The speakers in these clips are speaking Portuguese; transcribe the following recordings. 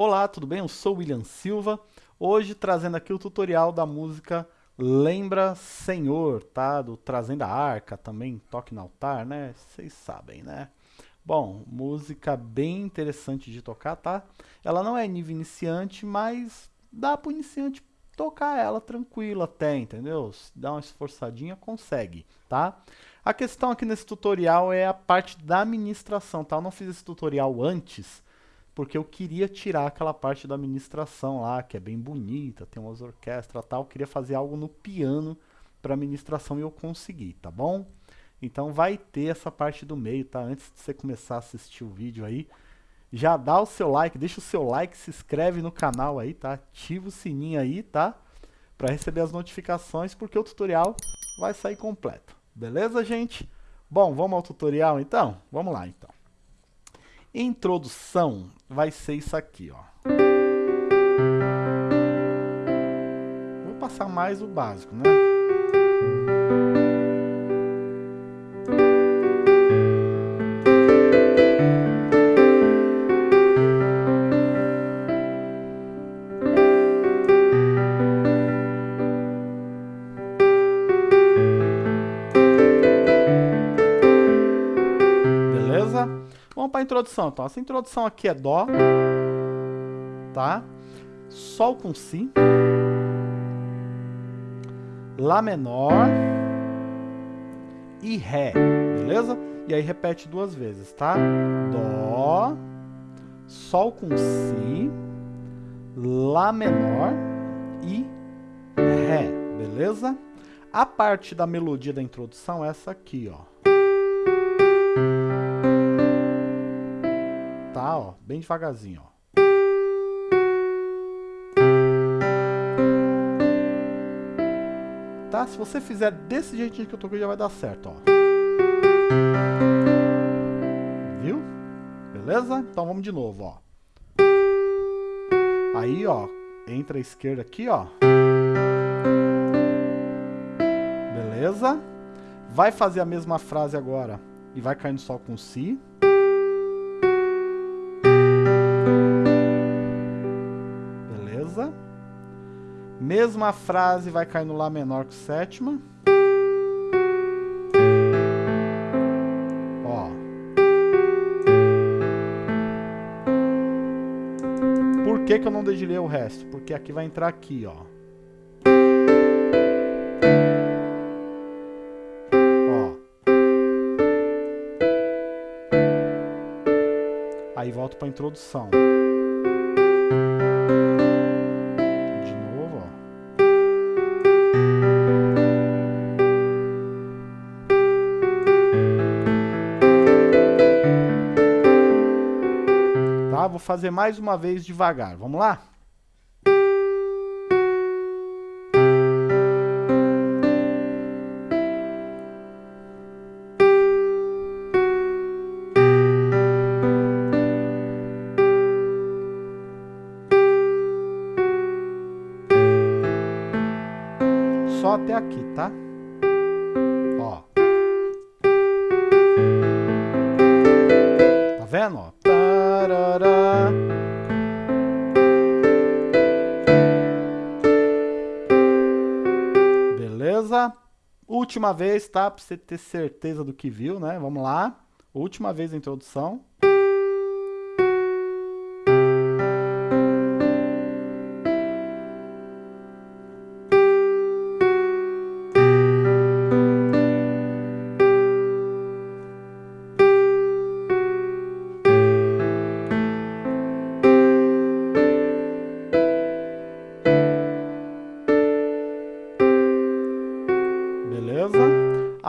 Olá, tudo bem? Eu sou William Silva, hoje trazendo aqui o tutorial da música Lembra Senhor, tá? Do Trazendo a Arca, também Toque no Altar, né? Vocês sabem, né? Bom, música bem interessante de tocar, tá? Ela não é nível iniciante, mas dá para o iniciante tocar ela tranquila até, entendeu? Se dá uma esforçadinha, consegue, tá? A questão aqui nesse tutorial é a parte da administração, tá? Eu não fiz esse tutorial antes, porque eu queria tirar aquela parte da administração lá, que é bem bonita, tem umas orquestras tal, queria fazer algo no piano para administração e eu consegui, tá bom? Então vai ter essa parte do meio, tá? Antes de você começar a assistir o vídeo aí, já dá o seu like, deixa o seu like, se inscreve no canal aí, tá? Ativa o sininho aí, tá? Para receber as notificações, porque o tutorial vai sair completo. Beleza, gente? Bom, vamos ao tutorial então? Vamos lá, então. Introdução vai ser isso aqui, ó. Vou passar mais o básico, né? Introdução. Então, essa introdução aqui é Dó, tá? Sol com Si, Lá menor e Ré, beleza? E aí repete duas vezes, tá? Dó, Sol com Si, Lá menor e Ré, beleza? A parte da melodia da introdução é essa aqui, ó. Ó, bem devagarzinho, ó. Tá? Se você fizer desse jeitinho que eu toquei, já vai dar certo, ó. Viu? Beleza? Então vamos de novo, ó. Aí, ó, entra a esquerda aqui, ó. Beleza? Vai fazer a mesma frase agora e vai cair no sol com si. Mesma frase vai cair no Lá menor com sétima. Ó. Por que, que eu não dedilhei o resto? Porque aqui vai entrar aqui. Ó. volto para a introdução. Vou fazer mais uma vez devagar. Vamos lá? Aqui, tá? Ó. Tá vendo, ó? Beleza? Última vez, tá? Pra você ter certeza do que viu, né? Vamos lá. Última vez a introdução.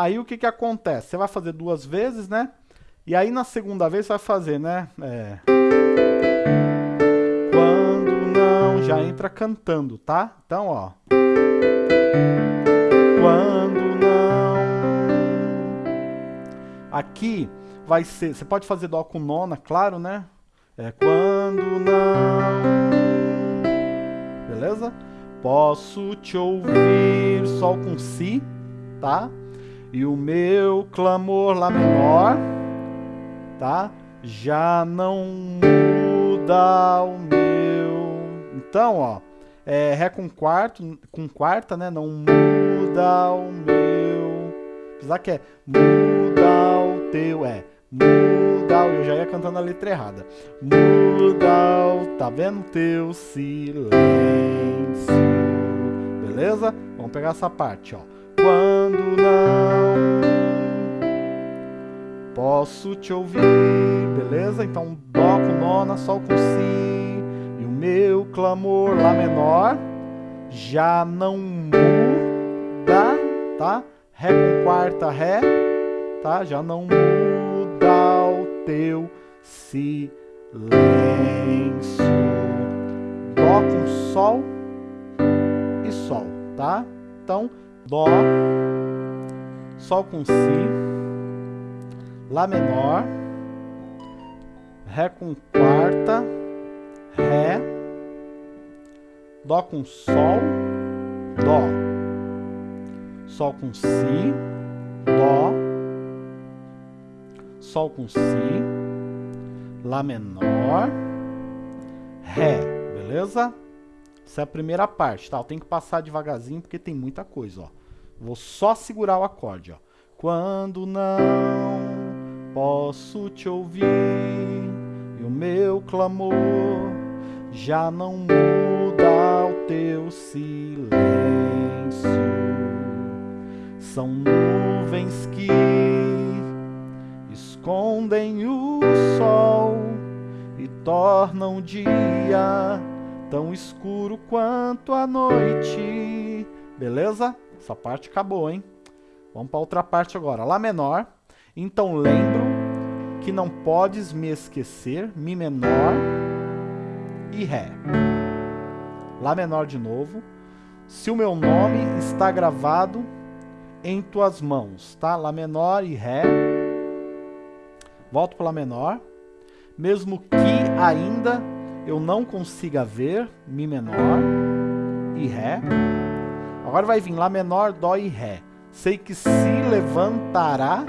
Aí o que que acontece? Você vai fazer duas vezes, né? E aí na segunda vez você vai fazer, né? É... Quando não, já entra cantando, tá? Então, ó. Quando não. Aqui vai ser, você pode fazer dó com nona, claro, né? É quando não. Beleza? Posso te ouvir, sol com si, tá? E o meu clamor lá menor, tá? Já não muda o meu Então, ó, é, Ré com quarto, com quarta, né? Não muda o meu. Apesar que é muda o teu, é muda o. Eu já ia cantando a letra errada. Muda o. Tá vendo? Teu silêncio. Beleza? Vamos pegar essa parte, ó. Quando não posso te ouvir, beleza? Então, Dó com nona, Sol com Si, e o meu clamor, Lá menor, já não muda, tá? Ré com quarta, Ré, tá? Já não muda o teu silêncio. Dó com Sol e Sol, tá? Então, Dó, Sol com Si, Lá menor, Ré com quarta, Ré, Dó com Sol, Dó, Sol com Si, Dó, Sol com Si, Lá menor, Ré, beleza? Essa é a primeira parte, tá? Eu tenho que passar devagarzinho porque tem muita coisa, ó. Vou só segurar o acorde, ó. Quando não posso te ouvir e o meu clamor já não muda o teu silêncio. São nuvens que escondem o sol e tornam o dia tão escuro quanto a noite. Beleza? Essa parte acabou, hein? Vamos para outra parte agora. Lá menor. Então lembro que não podes me esquecer, Mi menor e Ré. Lá menor de novo. Se o meu nome está gravado em tuas mãos, tá? Lá menor e Ré. Volto para Lá menor. Mesmo que ainda eu não consiga ver, Mi menor e Ré. Agora vai vir Lá menor, Dó e Ré. Sei que se levantará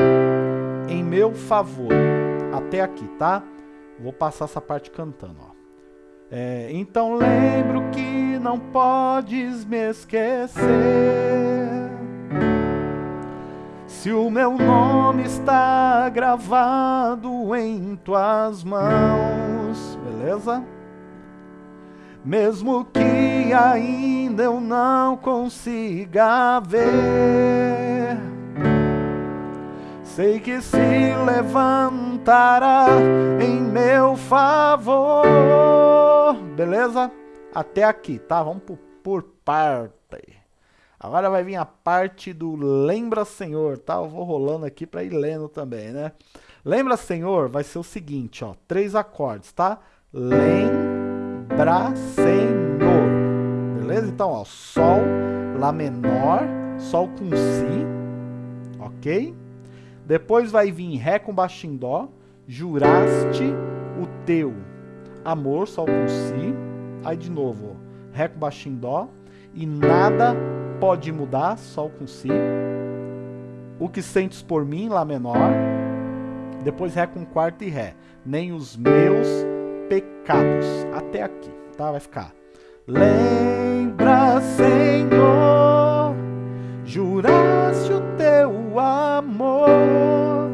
em meu favor. Até aqui, tá? Vou passar essa parte cantando, ó. É, então lembro que não podes me esquecer. Se o meu nome está gravado em tuas mãos, beleza? Mesmo que ainda eu não consiga ver sei que se levantará em meu favor. Beleza? Até aqui, tá? Vamos por, por parte. Agora vai vir a parte do Lembra Senhor, tá? Eu vou rolando aqui para ir lendo também, né? Lembra Senhor vai ser o seguinte, ó. Três acordes, tá? Lembra Senhor. Beleza? Então, ó. Sol, Lá menor, Sol com Si. Ok? Depois vai vir Ré com baixo em Dó, juraste o teu amor, Sol com Si. Aí de novo, Ré com baixo em Dó, e nada pode mudar, Sol com Si. O que sentes por mim, Lá menor. Depois Ré com quarto e Ré. Nem os meus pecados. Até aqui, tá? Vai ficar. Lembra, Senhor, teu amor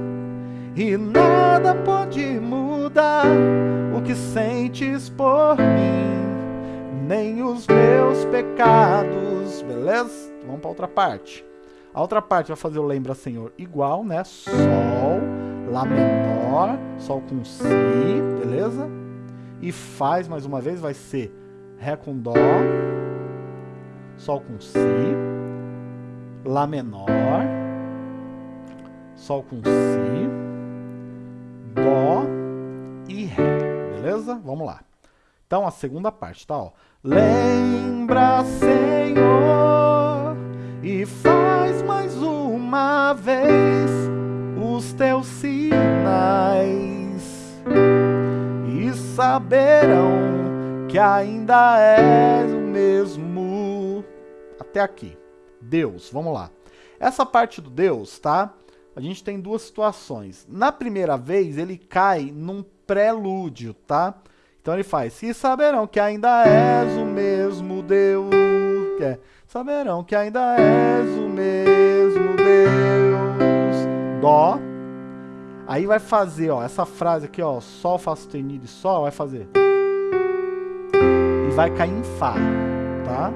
e nada pode mudar o que sentes por mim, nem os meus pecados, beleza? Vamos para outra parte. A outra parte vai fazer o lembra Senhor igual, né? Sol, Lá menor, Sol com Si, beleza? E faz mais uma vez, vai ser Ré com Dó, Sol com Si, Lá menor, Sol com Si, Dó e Ré, beleza? Vamos lá. Então, a segunda parte, tá? Ó. Lembra, Senhor, e faz mais uma vez os teus sinais, e saberão que ainda és o mesmo. Até aqui. Deus, vamos lá. Essa parte do Deus, tá? A gente tem duas situações. Na primeira vez, ele cai num prelúdio, tá? Então ele faz, e saberão que ainda és o mesmo Deus. Que é, saberão que ainda és o mesmo Deus. Dó. Aí vai fazer, ó, essa frase aqui, ó, Sol, Fá sustenido e Sol, vai fazer. E vai cair em Fá, tá?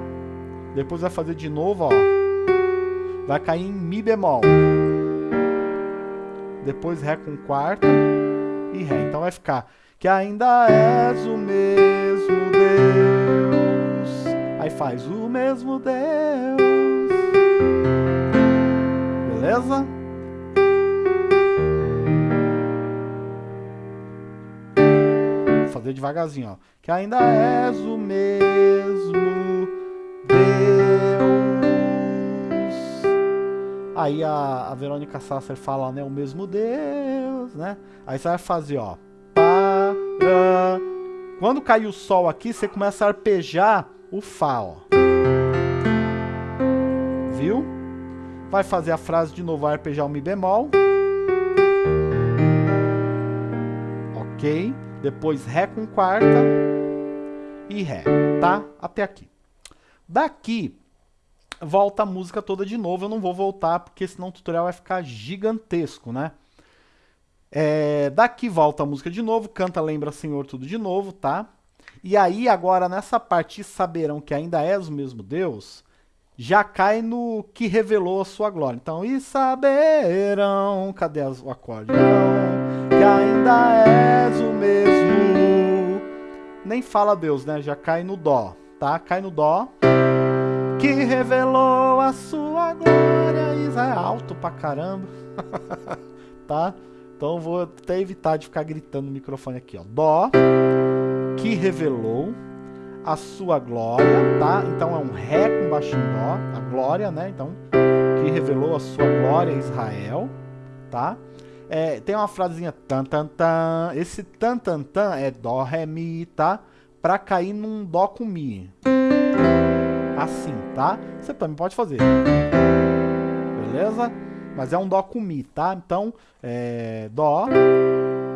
Depois vai fazer de novo, ó. Vai cair em Mi bemol. Depois Ré com quarta e Ré. Então vai ficar que ainda és o mesmo Deus. Aí faz o mesmo Deus. Beleza? Vou fazer devagarzinho, ó. Que ainda és o mesmo Aí a, a Verônica Sasser fala, né? O mesmo Deus, né? Aí você vai fazer, ó. Quando cair o Sol aqui, você começa a arpejar o Fá, ó. Viu? Vai fazer a frase de novo, arpejar o Mi bemol. Ok? Depois Ré com quarta e Ré, tá? Até aqui. Daqui, volta a música toda de novo. Eu não vou voltar, porque senão o tutorial vai ficar gigantesco, né? É, daqui volta a música de novo, canta Lembra Senhor tudo de novo, tá? E aí agora nessa parte saberão que ainda és o mesmo Deus, já cai no que revelou a sua glória. Então, e saberão, cadê o acorde? Que ainda és o mesmo. Nem fala Deus, né? Já cai no dó, tá? Cai no dó. Que revelou a sua glória. Israel é alto pra caramba. tá? Então vou até evitar de ficar gritando no microfone aqui, ó. Dó, que revelou a sua glória, tá? Então é um Ré com baixinho Dó, a glória, né? Então, que revelou a sua glória a Israel, tá? É, tem uma frasinha tan tan tan. Esse tan tan tan é Dó, Ré, Mi, tá? Pra cair num Dó com Mi. Assim, tá? Você também pode fazer. Beleza? mas é um Dó com Mi, tá? Então, é, Dó,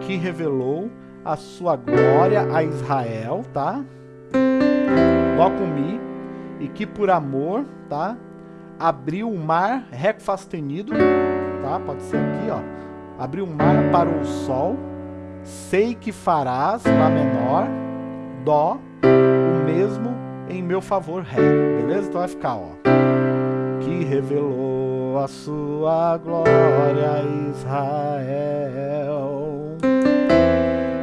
que revelou a sua glória a Israel, tá? Dó com Mi, e que por amor, tá? Abriu o mar, Ré sustenido, tá? Pode ser aqui, ó. Abriu o mar para o sol, sei que farás, Lá menor, Dó, o mesmo em meu favor, Ré, beleza? Então vai ficar, ó. Que revelou a sua glória Israel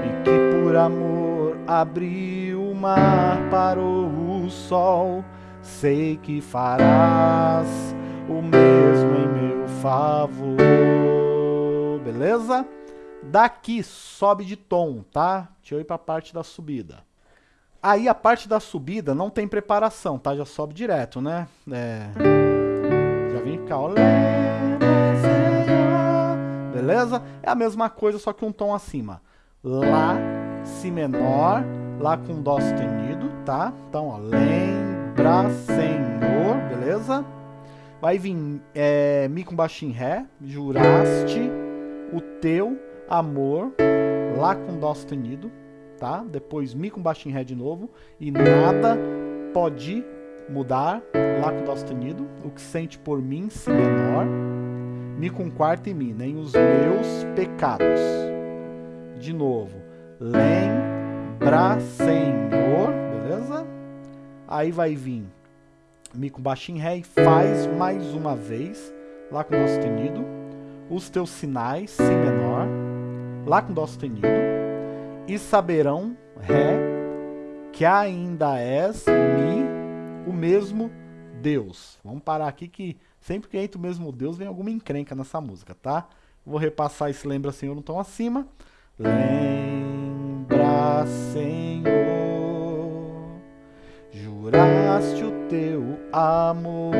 e que por amor abriu o mar para o sol sei que farás o mesmo em meu favor beleza? daqui sobe de tom tá? deixa eu ir para a parte da subida aí a parte da subida não tem preparação tá? já sobe direto né? é vem cá, ó. Beleza? É a mesma coisa, só que um tom acima. Lá, Si menor, Lá com Dó sustenido, tá? Então, ó, lembra, Senhor, beleza? Vai vir é, Mi com baixinho Ré, juraste o teu amor, Lá com Dó sustenido, tá? Depois Mi com baixinho Ré de novo, e nada pode mudar, Lá com Dó sustenido, o que sente por mim, Si menor, Mi com quarta e Mi, nem os meus pecados. De novo, lembra, Senhor, beleza? Aí vai vir Mi com baixinho Ré e faz mais uma vez, Lá com Dó sustenido, os teus sinais, Si menor, Lá com Dó sustenido, e saberão, Ré, que ainda és Mi o mesmo Deus. Vamos parar aqui que sempre que entra o mesmo Deus vem alguma encrenca nessa música, tá? Vou repassar esse lembra Senhor no tom acima. Lembra Senhor, juraste o teu amor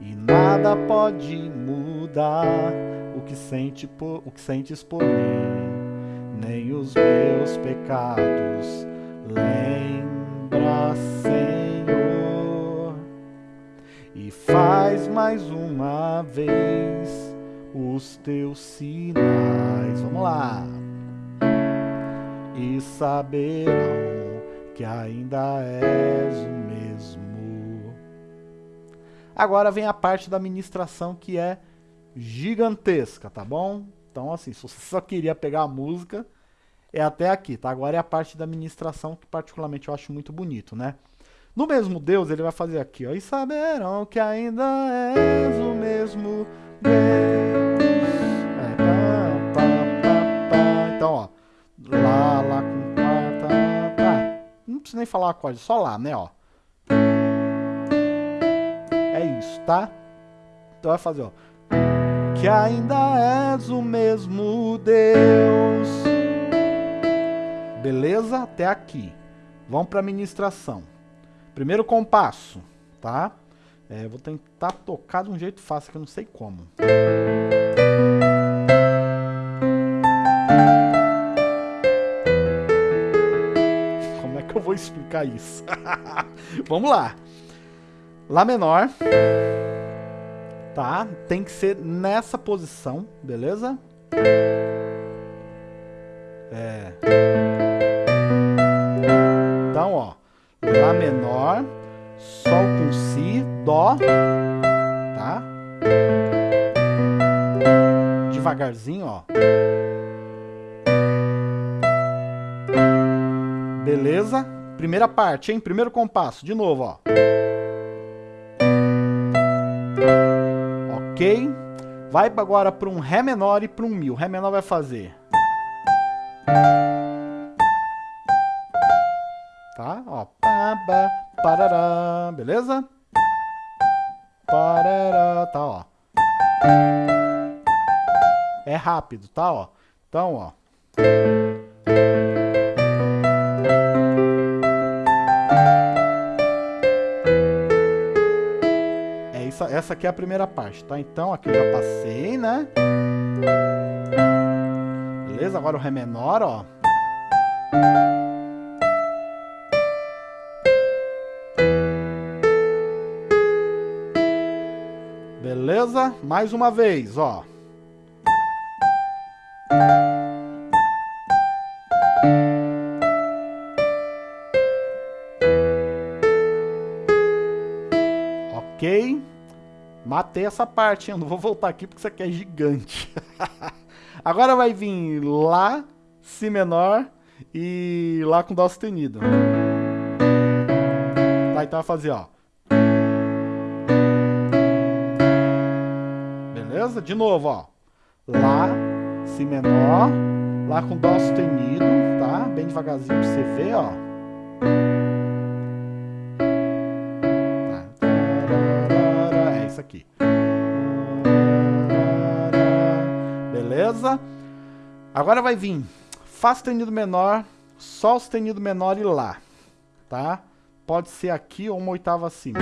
e nada pode mudar o que, sente por, o que sentes por mim, nem os meus pecados. Lembra Senhor, e faz mais uma vez os teus sinais. Vamos lá. e saberão que ainda és o mesmo. Agora vem a parte da ministração que é gigantesca, tá bom? Então, assim, se você só queria pegar a música, é até aqui, tá? Agora é a parte da ministração que particularmente eu acho muito bonito, né? No mesmo Deus, ele vai fazer aqui, ó. E saberão que ainda és o mesmo Deus. É, pá, pá, pá, pá. Então, ó. Lá, lá com quarta. Tá. Não precisa nem falar o acorde, só lá, né, ó. É isso, tá? Então vai fazer, ó. Que ainda és o mesmo Deus. Beleza? Até aqui. Vamos para a ministração. Primeiro compasso, tá? É, vou tentar tocar de um jeito fácil, que eu não sei como. Como é que eu vou explicar isso? Vamos lá. Lá menor. Tá? Tem que ser nessa posição, beleza? É. Então, ó. Lá menor, Sol com Si, Dó, tá? Devagarzinho, ó. Beleza? Primeira parte, hein? Primeiro compasso, de novo, ó. Ok? Vai agora para um Ré menor e para um Mi. O Ré menor vai fazer... Tá? Ó. Pá, pá, parará. Beleza? Parará. Tá, ó. É rápido, tá, ó. Então, ó. Isso, essa aqui é a primeira parte, tá? Então, aqui eu já passei, né? Beleza? Agora o Ré menor, ó. Beleza? Mais uma vez, ó. Matei essa parte? Eu não vou voltar aqui porque isso aqui é gigante. Agora vai vir Lá, Si menor e Lá com Dó sustenido. Tá, então vai fazer, ó. Beleza? De novo, ó. Lá, Si menor, Lá com Dó sustenido, tá? Bem devagarzinho pra você ver, ó. Isso aqui. Beleza? Agora vai vir Fá sustenido menor, Sol sustenido menor e Lá, tá? Pode ser aqui ou uma oitava acima.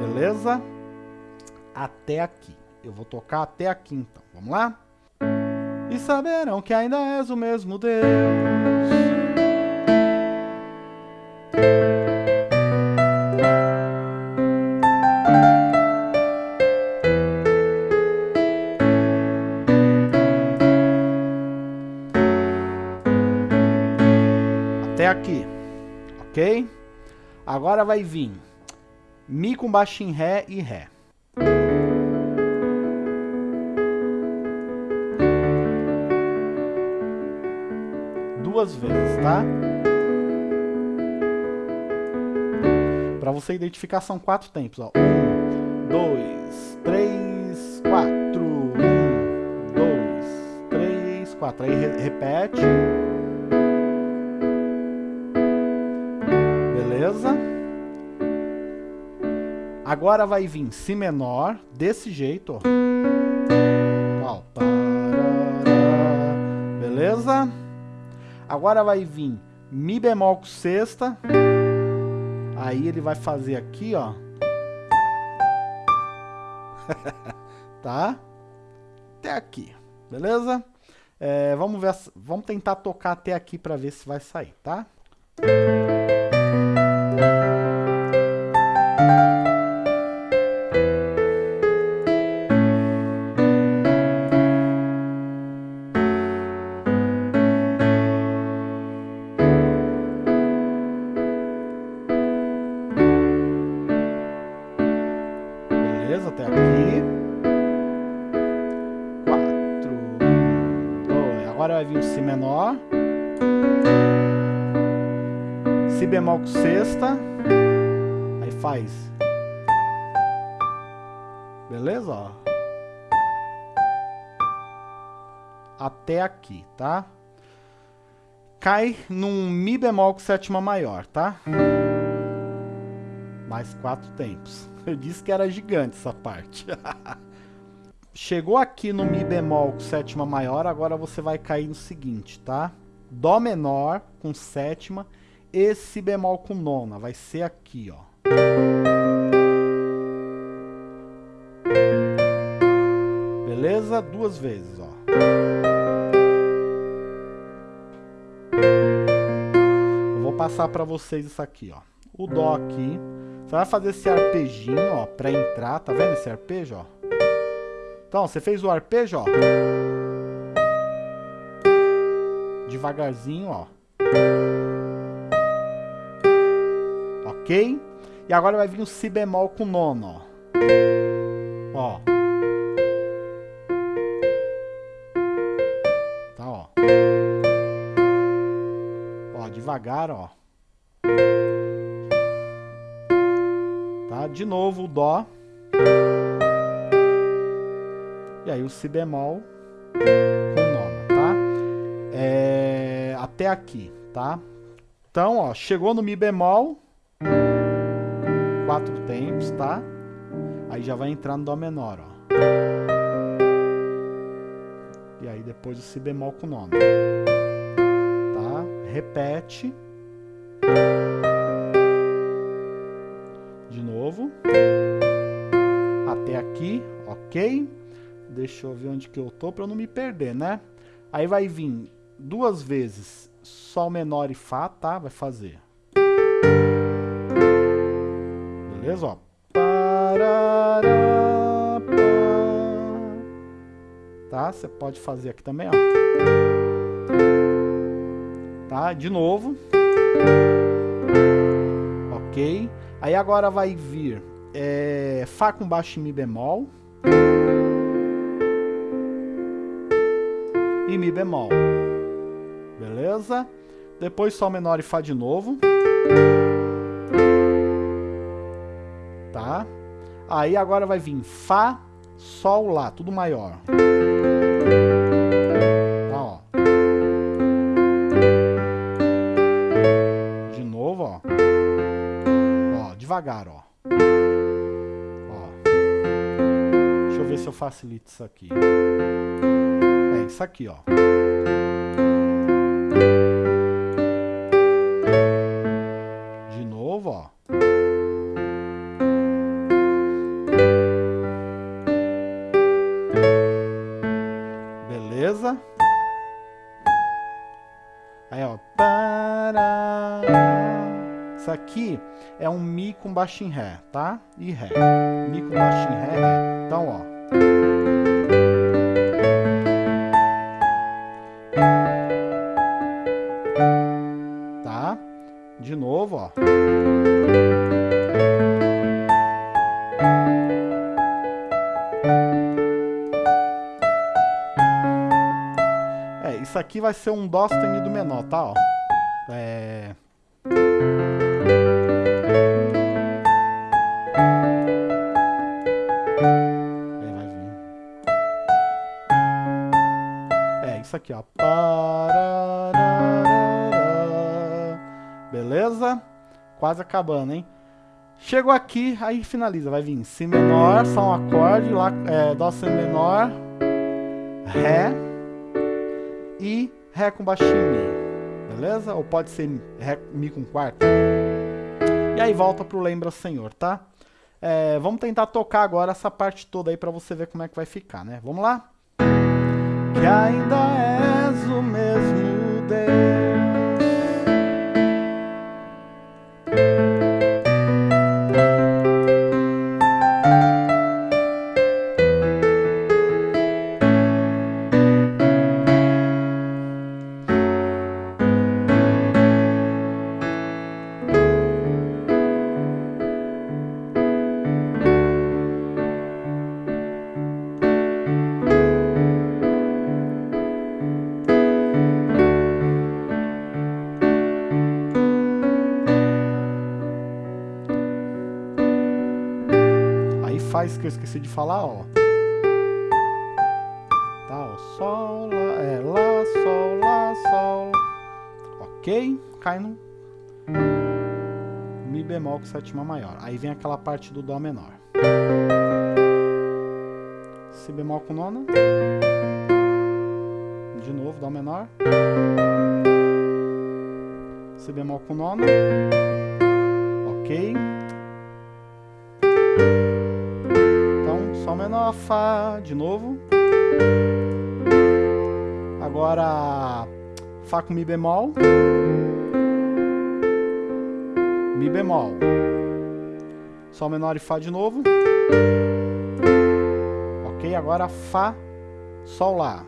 Beleza? Até aqui. Eu vou tocar até aqui então. Vamos lá? E saberão que ainda és o mesmo Deus. Até aqui, ok? Agora vai vir Mi com baixo em Ré e Ré. Duas vezes, tá? Para você identificar são quatro tempos, ó. Um, dois, três, quatro. Um, dois, três, quatro. Aí re repete. Agora vai vir Si menor, desse jeito, ó Beleza? Agora vai vir Mi bemol com sexta. Aí ele vai fazer aqui, ó. tá? Até aqui, beleza? É, vamos ver, vamos tentar tocar até aqui para ver se vai sair, tá? Até aqui, tá? Cai num Mi bemol com sétima maior, tá? Mais quatro tempos. Eu disse que era gigante essa parte. Chegou aqui no Mi bemol com sétima maior, agora você vai cair no seguinte, tá? Dó menor com sétima e Si bemol com nona. Vai ser aqui, ó. Beleza? Duas vezes, ó. Passar para vocês isso aqui, ó. O Dó aqui. Você vai fazer esse arpejinho, ó, para entrar. Tá vendo esse arpejo, ó? Então, você fez o arpejo, ó. Devagarzinho, ó. Ok? E agora vai vir o Si bemol com nono, ó. Ó. devagar, ó. Tá? De novo o Dó. E aí o Si bemol com nona, tá? É, até aqui, tá? Então, ó, chegou no Mi bemol, quatro tempos, tá? Aí já vai entrar no Dó menor, ó. E aí depois o Si bemol com nona. Repete. De novo. Até aqui, ok? Deixa eu ver onde que eu tô para não me perder, né? Aí vai vir duas vezes Sol menor e Fá, tá? Vai fazer. Beleza? Ó. Tá? Você pode fazer aqui também, ó. Tá? De novo. Ok. Aí agora vai vir é, Fá com baixo em Mi bemol. e Mi bemol. Beleza? Depois Sol menor e Fá de novo. Tá? Aí agora vai vir Fá, Sol, Lá, tudo maior. Devagar, ó. Ó. Deixa eu ver se eu facilito isso aqui isso aqui, ó. Baixo em Ré, tá? E Ré. Mi com baixo em Ré, Ré. Então, ó. De novo, ó. É, isso aqui vai ser um Dó sustenido menor, tá? Ó. É... aqui, ó. Beleza? Quase acabando, hein? Chegou aqui, aí finaliza. Vai vir Si menor, só um acorde, lá, é, Dó menor, Ré e Ré com baixinho Mi. Beleza? Ou pode ser Ré, Mi com quarto. E aí volta pro Lembra Senhor, tá? É, vamos tentar tocar agora essa parte toda aí pra você ver como é que vai ficar, né? Vamos lá? Que ainda és o mesmo esqueci de falar, ó. Tá, ó, sol, lá, é, lá, sol, lá, sol. Ok? Cai no Mi bemol com sétima maior. Aí vem aquela parte do Dó menor. Si bemol com nona. De novo, Dó menor. Si bemol com nona. Ok. Menor, Fá, de novo. Agora, Fá com Mi bemol. Mi bemol. Sol menor e Fá de novo. Ok, agora Fá, Sol Lá.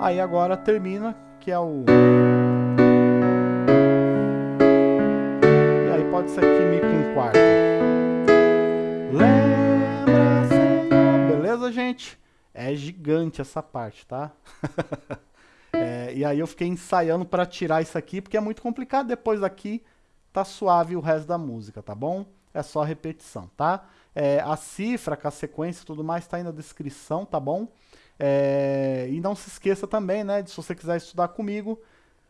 Aí agora termina, que é o... É gigante essa parte, tá? é, e aí eu fiquei ensaiando para tirar isso aqui, porque é muito complicado. Depois daqui tá suave o resto da música, tá bom? É só repetição, tá? É, a cifra com a sequência e tudo mais tá aí na descrição, tá bom? É, e não se esqueça também, né, de se você quiser estudar comigo,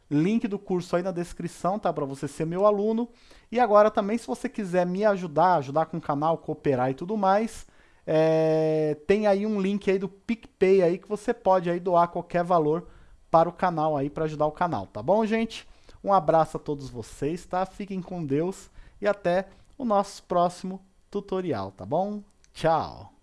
link do curso aí na descrição, tá? Para você ser meu aluno. E agora também, se você quiser me ajudar, ajudar com o canal, cooperar e tudo mais, é, tem aí um link aí do PicPay aí que você pode aí doar qualquer valor para o canal aí, para ajudar o canal, tá bom, gente? Um abraço a todos vocês, tá? Fiquem com Deus e até o nosso próximo tutorial, tá bom? Tchau!